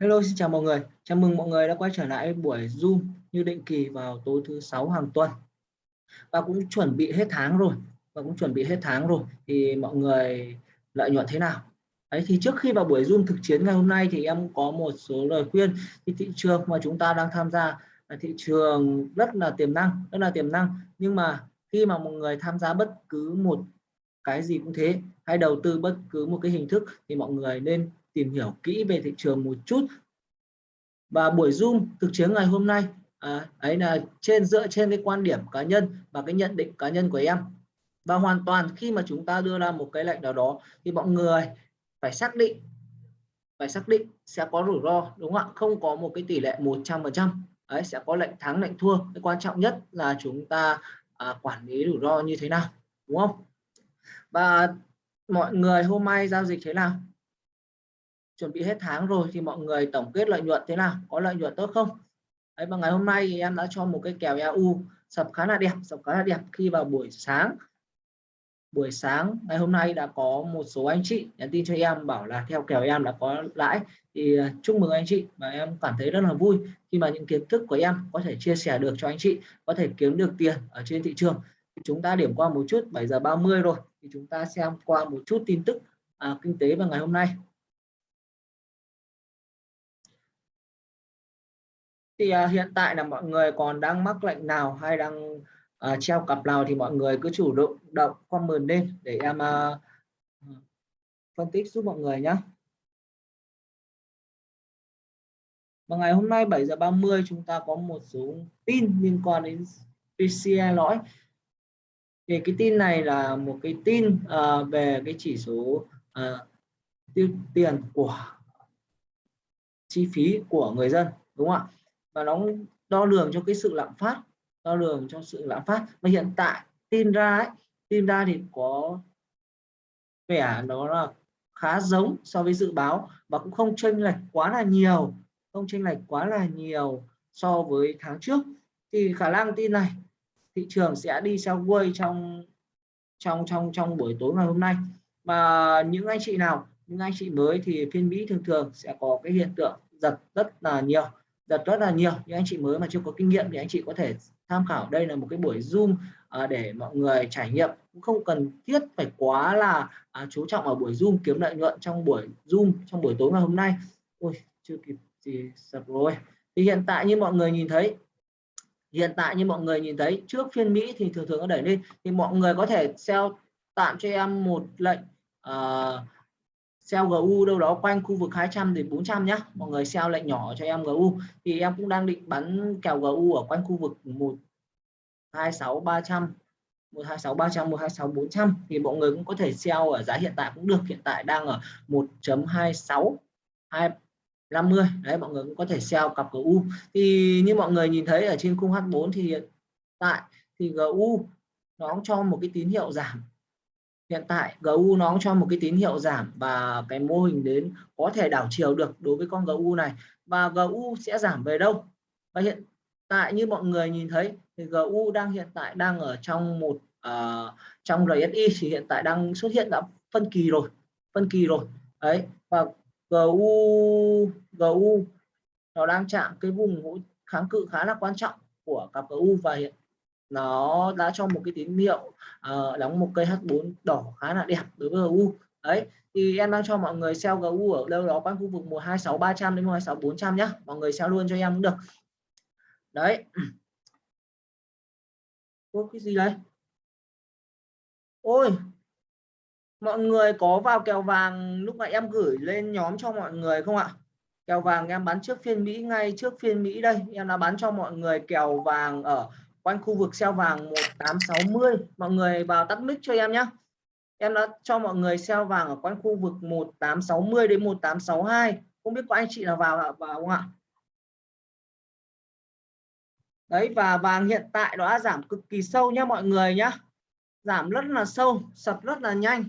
Hello, xin chào mọi người. Chào mừng mọi người đã quay trở lại buổi Zoom như định kỳ vào tối thứ sáu hàng tuần. Và cũng chuẩn bị hết tháng rồi. Và cũng chuẩn bị hết tháng rồi thì mọi người lợi nhuận thế nào? Đấy thì trước khi vào buổi Zoom thực chiến ngày hôm nay thì em có một số lời khuyên thì thị trường mà chúng ta đang tham gia là thị trường rất là tiềm năng, rất là tiềm năng. Nhưng mà khi mà mọi người tham gia bất cứ một cái gì cũng thế hay đầu tư bất cứ một cái hình thức thì mọi người nên tìm hiểu kỹ về thị trường một chút. Và buổi zoom thực chiến ngày hôm nay à, ấy là trên dựa trên cái quan điểm cá nhân và cái nhận định cá nhân của em. Và hoàn toàn khi mà chúng ta đưa ra một cái lệnh nào đó thì mọi người phải xác định phải xác định sẽ có rủi ro đúng không ạ? Không có một cái tỷ lệ 100 phần trăm. Ấy sẽ có lệnh thắng lệnh thua. Cái quan trọng nhất là chúng ta à, quản lý rủi ro như thế nào đúng không? Và mọi người hôm nay giao dịch thế nào? Chuẩn bị hết tháng rồi thì mọi người tổng kết lợi nhuận thế nào có lợi nhuận tốt không? Đấy và ngày hôm nay thì em đã cho một cái kèo EU sập khá là đẹp sập khá là đẹp khi vào buổi sáng. Buổi sáng ngày hôm nay đã có một số anh chị nhắn tin cho em bảo là theo kèo em đã có lãi thì à, chúc mừng anh chị và em cảm thấy rất là vui khi mà những kiến thức của em có thể chia sẻ được cho anh chị có thể kiếm được tiền ở trên thị trường. Chúng ta điểm qua một chút 7 giờ 30 rồi thì chúng ta xem qua một chút tin tức à, kinh tế vào ngày hôm nay. Thì à, hiện tại là mọi người còn đang mắc lệnh nào hay đang à, treo cặp nào thì mọi người cứ chủ động động comment lên để em à, phân tích giúp mọi người nhé và ngày hôm nay 7 giờ 30 chúng ta có một số tin liên quan đến PCI lõi. Thì cái tin này là một cái tin uh, về cái chỉ số uh, tiêu tiền của chi phí của người dân đúng không ạ? Và nó đo lường cho cái sự lạm phát đo lường cho sự lạm phát. Và hiện tại tin ra ấy, tin ra thì có vẻ nó là khá giống so với dự báo và cũng không chênh lệch quá là nhiều không chênh lệch quá là nhiều so với tháng trước. Thì khả năng tin này thị trường sẽ đi quay trong trong trong trong buổi tối ngày hôm nay. Mà những anh chị nào những anh chị mới thì phiên Mỹ thường thường sẽ có cái hiện tượng giật rất là nhiều rất là nhiều những anh chị mới mà chưa có kinh nghiệm thì anh chị có thể tham khảo. Đây là một cái buổi zoom à, để mọi người trải nghiệm. Cũng không cần thiết phải quá là à, chú trọng ở buổi zoom kiếm lợi nhuận trong buổi zoom trong buổi tối ngày hôm nay. Ui chưa kịp gì sập rồi. Thì hiện tại như mọi người nhìn thấy hiện tại như mọi người nhìn thấy trước phiên Mỹ thì thường thường nó đẩy lên. Thì mọi người có thể sell tạm cho em một lệnh uh, sell GU đâu đó quanh khu vực 200 đến 400 nhá. Mọi người sell lệnh nhỏ cho em GU thì em cũng đang định bắn kèo GU ở quanh khu vực 126 300 126 300 126 400 thì mọi người cũng có thể sell ở giá hiện tại cũng được. Hiện tại đang ở 1.26 250 đấy, mọi người cũng có thể sell cặp GU thì như mọi người nhìn thấy ở trên khung H4 thì hiện tại thì GU nó cho một cái tín hiệu giảm hiện tại GU nó cho một cái tín hiệu giảm và cái mô hình đến có thể đảo chiều được đối với con GU này. Và GU sẽ giảm về đâu? Và hiện tại như mọi người nhìn thấy thì GU đang hiện tại đang ở trong một uh, trong RSI thì hiện tại đang xuất hiện đã phân kỳ rồi phân kỳ rồi. Đấy và GU GU nó đang chạm cái vùng kháng cự khá là quan trọng của cặp GU và hiện nó đã cho một cái tín hiệu uh, đóng một cây H4 đỏ khá là đẹp đối với GU đấy thì em đang cho mọi người sell GU ở đâu đó quanh khu vực 126 300 đến 126 400 nhá. Mọi người sell luôn cho em cũng được. Đấy. Có cái gì đấy ôi! Mọi người có vào kèo vàng lúc nãy em gửi lên nhóm cho mọi người không ạ? Kèo vàng em bán trước phiên Mỹ ngay trước phiên Mỹ đây. Em đã bán cho mọi người kèo vàng ở quanh khu vực sell vàng 1860 mọi người vào tắt mic cho em nhé em đã cho mọi người sell vàng ở quanh khu vực 1860 đến 1862 không biết có anh chị nào vào vào không ạ? Đấy, và vàng hiện tại nó đã giảm cực kỳ sâu nhé mọi người nhé giảm rất là sâu, sập rất là nhanh.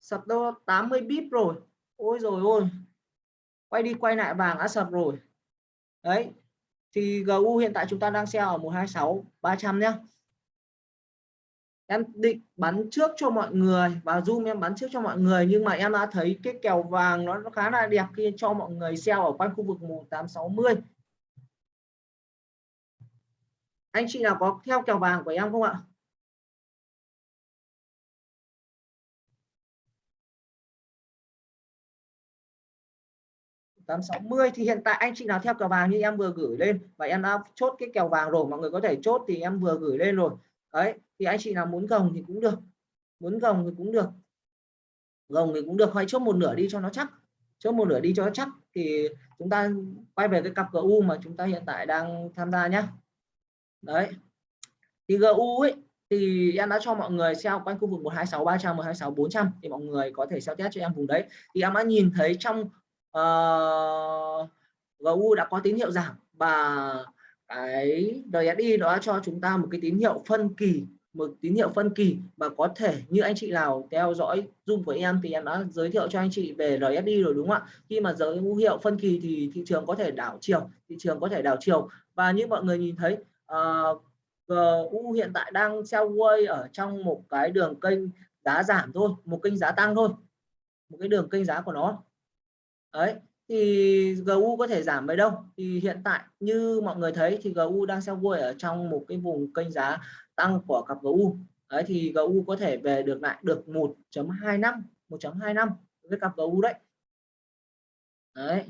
Sập đâu 80 bip rồi. Ôi rồi ôi. Quay đi quay lại vàng đã sập rồi. Đấy thì GU hiện tại chúng ta đang sell ở 126 300 nhé em định bắn trước cho mọi người và zoom em bắn trước cho mọi người, nhưng mà em đã thấy cái kèo vàng nó khá là đẹp khi cho mọi người sell ở quanh khu vực 1860 anh chị nào có theo kèo vàng của em không ạ? 860 thì hiện tại anh chị nào theo kèo vàng như em vừa gửi lên và em đã chốt cái kèo vàng rồi, mọi người có thể chốt thì em vừa gửi lên rồi. Đấy, thì anh chị nào muốn gồng thì cũng được, muốn gồng thì cũng được. Gồng thì cũng được hay chốt một nửa đi cho nó chắc, chốt một nửa đi cho nó chắc thì chúng ta quay về cái cặp GU mà chúng ta hiện tại đang tham gia nhé đấy, thì GU ấy, thì em đã cho mọi người xem quanh khu vực 126 300 126 400 thì mọi người có thể xem test cho em vùng đấy. Thì em đã nhìn thấy trong Ờ, uh, GU đã có tín hiệu giảm và cái RSI đó cho chúng ta một cái tín hiệu phân kỳ một tín hiệu phân kỳ và có thể như anh chị nào theo dõi zoom của em thì em đã giới thiệu cho anh chị về RSI rồi đúng không ạ? Khi mà dấu hiệu phân kỳ thì thị trường có thể đảo chiều thị trường có thể đảo chiều. Và như mọi người nhìn thấy ờ, uh, GU hiện tại đang sideways ở trong một cái đường kênh giá giảm thôi một kênh giá tăng thôi một cái đường kênh giá của nó đấy, thì GU có thể giảm về đâu. Thì hiện tại, như mọi người thấy, thì GU đang sell vui ở trong một cái vùng kênh giá tăng của cặp GU đấy, thì GU có thể về được lại được 1.25 1.25 với cặp GU đấy. Đấy.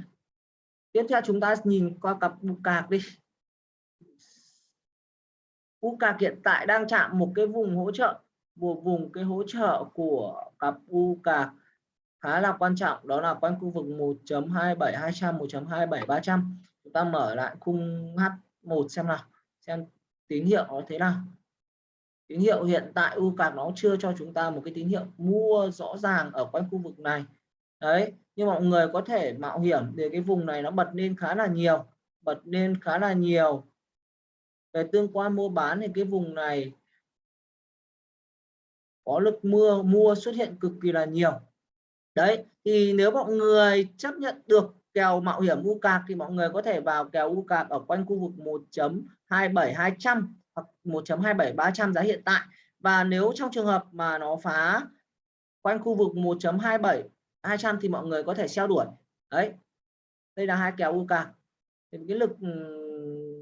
Tiếp theo chúng ta nhìn qua cặp u cạc đi. U cạc hiện tại đang chạm một cái vùng hỗ trợ, một vùng cái hỗ trợ của cặp u cạc khá là quan trọng, đó là quanh khu vực 1.27200 1.27300 chúng ta mở lại khung H1 xem nào, xem tín hiệu nó thế nào. Tín hiệu hiện tại u cạc nó chưa cho chúng ta một cái tín hiệu mua rõ ràng ở quanh khu vực này. Đấy nhưng mọi người có thể mạo hiểm để cái vùng này nó bật lên khá là nhiều, bật lên khá là nhiều. Về tương quan mua bán thì cái vùng này có lực mua mua xuất hiện cực kỳ là nhiều đấy thì nếu mọi người chấp nhận được kèo mạo hiểm u cạc thì mọi người có thể vào kèo u cạc ở quanh khu vực 1.27200 hoặc 1.27300 giá hiện tại. Và nếu trong trường hợp mà nó phá quanh khu vực 1.27200 thì mọi người có thể xeo đuổi. Đấy đây là hai kèo u cạc thì cái lực ừ,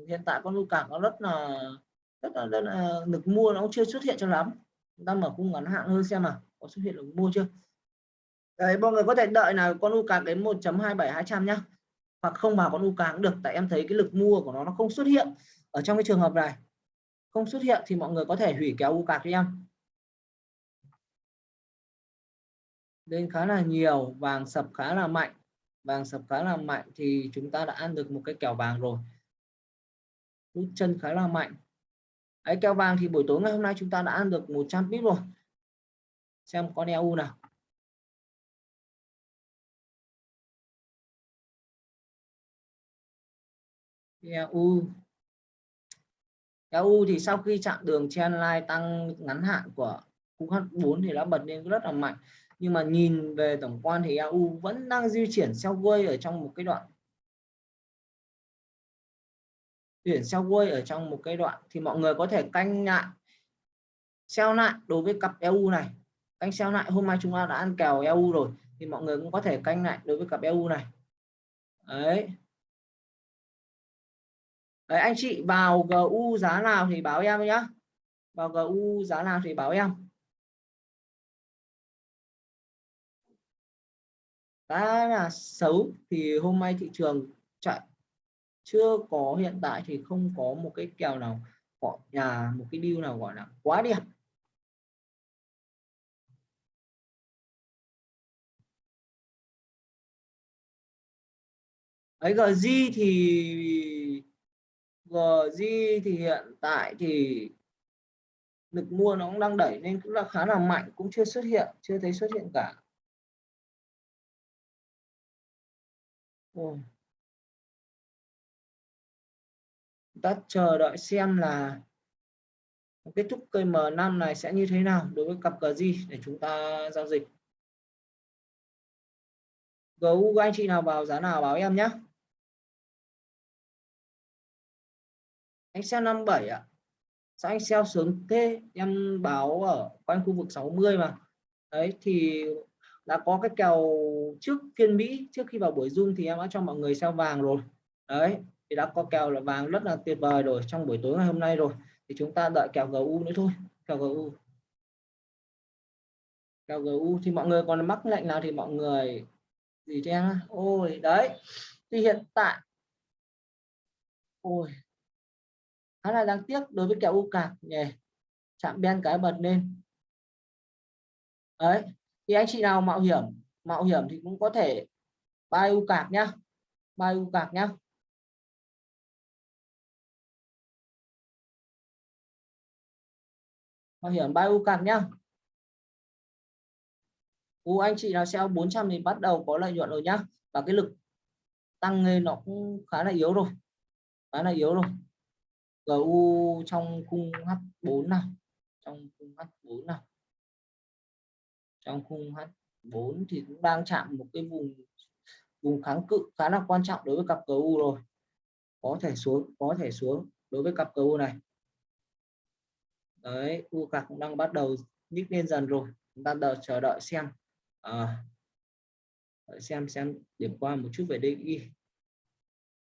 hiện tại con u cạc nó rất là rất là, rất là lực mua nó chưa xuất hiện cho lắm. Chúng ta mở khung ngắn hạn hơn xem mà có xuất hiện lực mua chưa? Đấy, mọi người có thể đợi là con u cạc đến 1.27200 nhá. Hoặc không vào con u cạc cũng được, tại em thấy cái lực mua của nó nó không xuất hiện ở trong cái trường hợp này. Không xuất hiện thì mọi người có thể hủy kéo u cạc cho em. Lên khá là nhiều, vàng sập khá là mạnh. Vàng sập khá là mạnh thì chúng ta đã ăn được một cái kèo vàng rồi. Rút chân khá là mạnh. Ấy kèo vàng thì buổi tối ngày hôm nay chúng ta đã ăn được 100 pip rồi. Xem con EU nào. EU EU thì sau khi chạm đường trendline tăng ngắn hạn của khung H4 thì đã bật lên rất là mạnh. Nhưng mà nhìn về tổng quan thì EU vẫn đang di chuyển sideways ở trong một cái đoạn. Chuyển sideways ở trong một cái đoạn thì mọi người có thể canh lại sell lại đối với cặp EU này. Canh sell lại, hôm nay chúng ta đã ăn kèo EU rồi thì mọi người cũng có thể canh lại đối với cặp EU này. Đấy. Đấy, anh chị vào GU giá nào thì báo em nhé vào GU giá nào thì báo em. Đã là xấu thì hôm nay thị trường chạy. Chưa có hiện tại thì không có một cái kèo nào gọi nhà một cái deal nào gọi là quá đẹp. Ấy GG thì GG thì hiện tại thì lực mua nó cũng đang đẩy nên cũng là khá là mạnh cũng chưa xuất hiện chưa thấy xuất hiện cả Ồ. ta chờ đợi xem là kết thúc cây M5 này sẽ như thế nào đối với cặp GG để chúng ta giao dịch GU anh chị nào vào giá nào báo em nhé anh xem 57 ạ. Sao anh sell sớm thế? Em báo ở quanh khu vực 60 mà. Đấy, thì đã có cái kèo trước phiên Mỹ, trước khi vào buổi zoom thì em đã cho mọi người sell vàng rồi. Đấy, thì đã có kèo là vàng rất là tuyệt vời rồi, trong buổi tối ngày hôm nay rồi. Thì chúng ta đợi kèo GU nữa thôi, kèo GU kèo GU thì mọi người còn mắc lệnh nào thì mọi người gì cho em ôi, đấy, thì hiện tại. Ôi khá là đáng tiếc đối với kèo u cạc. Nhỉ, chạm ben cái bật lên. Đấy, thì anh chị nào mạo hiểm mạo hiểm thì cũng có thể buy u cạc nhá. Buy u cạc nhá. Mạo hiểm buy u cạc nhá. U, anh chị nào sell 400 thì bắt đầu có lợi nhuận rồi nhá. Và cái lực tăng lên nó cũng khá là yếu rồi. Khá là yếu rồi. GU trong khung H4 nào trong khung H4 nào. Trong khung H4 thì cũng đang chạm một cái vùng vùng kháng cự khá là quan trọng đối với cặp GU rồi. Có thể xuống có thể xuống đối với cặp GU này. Đấy u cạc cũng đang bắt đầu nhích lên dần rồi. Chúng ta đợi chờ đợi xem. À, đợi xem xem điểm qua một chút về DXY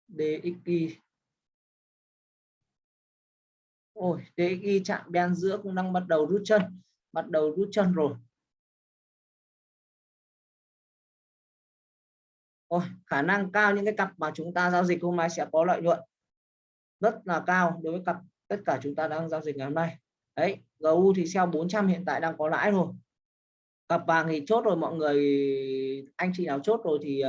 DXY ôi DXY chạm đen giữa cũng đang bắt đầu rút chân bắt đầu rút chân rồi. Ôi khả năng cao những cái cặp mà chúng ta giao dịch hôm nay sẽ có lợi nhuận rất là cao đối với cặp tất cả chúng ta đang giao dịch ngày hôm nay. Đấy GU thì sell 400 hiện tại đang có lãi rồi. Cặp vàng thì chốt rồi mọi người anh chị nào chốt rồi thì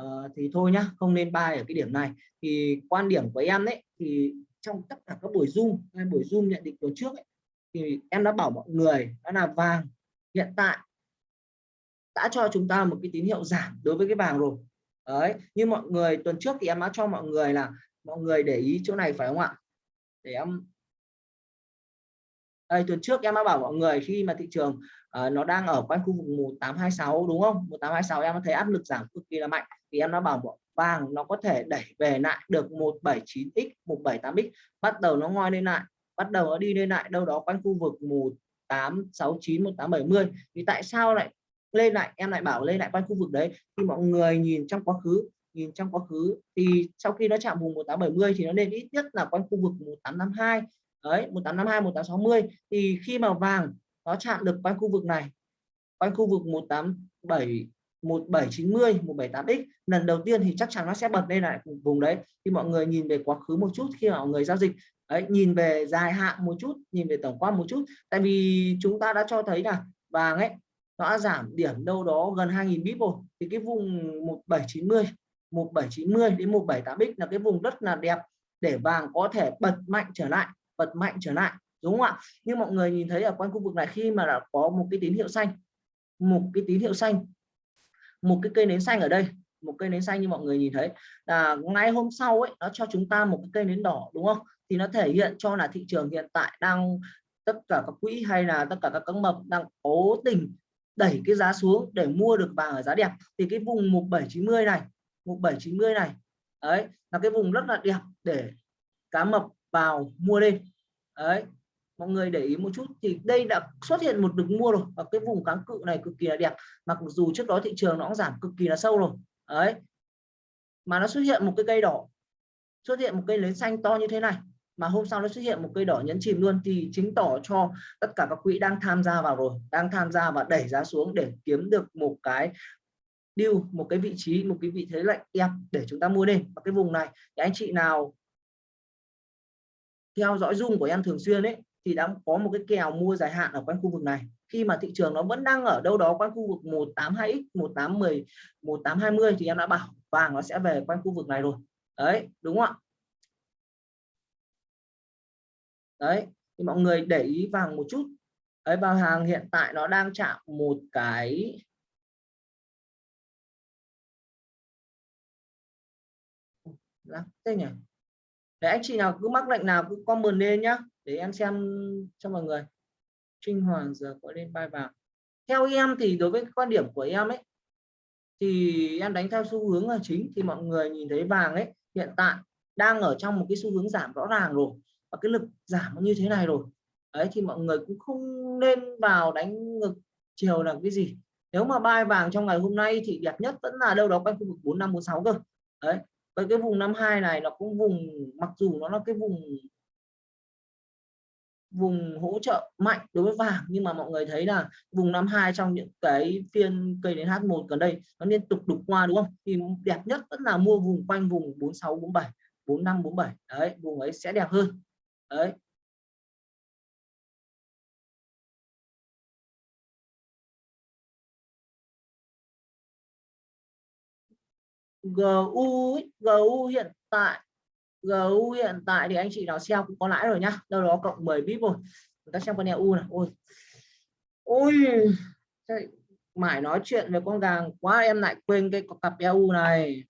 uh, thì thôi nhá không nên buy ở cái điểm này. Thì quan điểm của em đấy thì trong tất cả các buổi zoom hay buổi zoom nhận định tuần trước ấy, thì em đã bảo mọi người đó là vàng hiện tại đã cho chúng ta một cái tín hiệu giảm đối với cái vàng rồi. Đấy như mọi người tuần trước thì em đã cho mọi người là mọi người để ý chỗ này phải không ạ? Để em đây tuần trước em đã bảo mọi người khi mà thị trường uh, nó đang ở quanh khu vực 1826 đúng không? 1826 em thấy áp lực giảm cực kỳ là mạnh thì em đã bảo vàng nó có thể đẩy về lại được 179x 178x bắt đầu nó ngoi lên lại, bắt đầu nó đi lên lại đâu đó quanh khu vực 1869 1870 thì tại sao lại lên lại? Em lại bảo lên lại quanh khu vực đấy. Thì mọi người nhìn trong quá khứ, nhìn trong quá khứ. Thì sau khi nó chạm vùng 1870 thì nó lên ít nhất là quanh khu vực 1852 đấy 1852 1860 thì khi mà vàng nó chạm được quanh khu vực này, quanh khu vực 187 1790 178x lần đầu tiên thì chắc chắn nó sẽ bật lên lại vùng đấy. Thì mọi người nhìn về quá khứ một chút, khi mà mọi người giao dịch ấy nhìn về dài hạn một chút, nhìn về tổng quan một chút. Tại vì chúng ta đã cho thấy là vàng ấy, nó đã giảm điểm đâu đó gần 2.000 bip rồi. Thì cái vùng 1790 1790 đến 178x là cái vùng rất là đẹp để vàng có thể bật mạnh trở lại, bật mạnh trở lại, đúng không ạ? Nhưng mọi người nhìn thấy ở quanh khu vực này, khi mà đã có một cái tín hiệu xanh, một cái tín hiệu xanh một cái cây nến xanh ở đây, một cây nến xanh như mọi người nhìn thấy. Là ngay hôm sau ấy, nó cho chúng ta một cái cây nến đỏ, đúng không? Thì nó thể hiện cho là thị trường hiện tại đang, tất cả các quỹ hay là tất cả các cân mập đang cố tình đẩy cái giá xuống để mua được vàng ở giá đẹp. Thì cái vùng 1790 này 1790 này, đấy, là cái vùng rất là đẹp để cá mập vào mua lên đấy mọi người để ý một chút, thì đây đã xuất hiện một đường mua rồi, và cái vùng kháng cự này cực kỳ là đẹp. Mặc dù trước đó thị trường nó cũng giảm cực kỳ là sâu rồi. Đấy. Mà nó xuất hiện một cái cây đỏ. Xuất hiện một cây nến xanh to như thế này. Mà hôm sau nó xuất hiện một cây đỏ nhấn chìm luôn, thì chứng tỏ cho tất cả các quỹ đang tham gia vào rồi, đang tham gia và đẩy giá xuống để kiếm được một cái deal, một cái vị trí, một cái vị thế lạnh em để chúng ta mua lên. Và cái vùng này, thì anh chị nào theo dõi dung của em thường xuyên ấy thì đã có một cái kèo mua dài hạn ở quanh khu vực này. Khi mà thị trường nó vẫn đang ở đâu đó quanh khu vực 182x 1810 1820 thì em đã bảo vàng nó sẽ về quanh khu vực này rồi. Đấy, đúng không ạ? Đấy, thì mọi người để ý vàng một chút. Đấy vào hàng hiện tại nó đang chạm một cái thế nhỉ? Để anh chị nào cứ mắc lệnh nào cứ comment lên nhá để em xem cho mọi người. Trinh Hoàng giờ có lên bài vào theo em thì đối với quan điểm của em ấy, thì em đánh theo xu hướng là chính. Thì mọi người nhìn thấy vàng ấy, hiện tại đang ở trong một cái xu hướng giảm rõ ràng rồi. Và cái lực giảm nó như thế này rồi. Đấy, thì mọi người cũng không nên vào đánh ngực chiều là cái gì. Nếu mà bay vàng trong ngày hôm nay thì đẹp nhất vẫn là đâu đó quanh khu vực 4546 cơ. Đấy, với cái vùng 52 này nó cũng vùng, mặc dù nó là cái vùng vùng hỗ trợ mạnh đối với vàng. Nhưng mà mọi người thấy là vùng 52 trong những cái phiên cây đến H1 gần đây nó liên tục đục qua, đúng không? Thì đẹp nhất vẫn là mua vùng quanh vùng 46 47 45 47 đấy, vùng ấy sẽ đẹp hơn. Đấy. GU GU hiện tại GU hiện tại thì anh chị nào xem cũng có lãi rồi nhá. Đâu đó cộng 10 bip rồi chúng ta xem con EU này ôi. Ôi. Mãi nói chuyện về con gàng quá, em lại quên cái cặp EU này.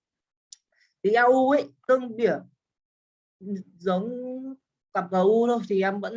Thì EU ấy, tương điểm ừ, giống cặp GU thôi, thì em vẫn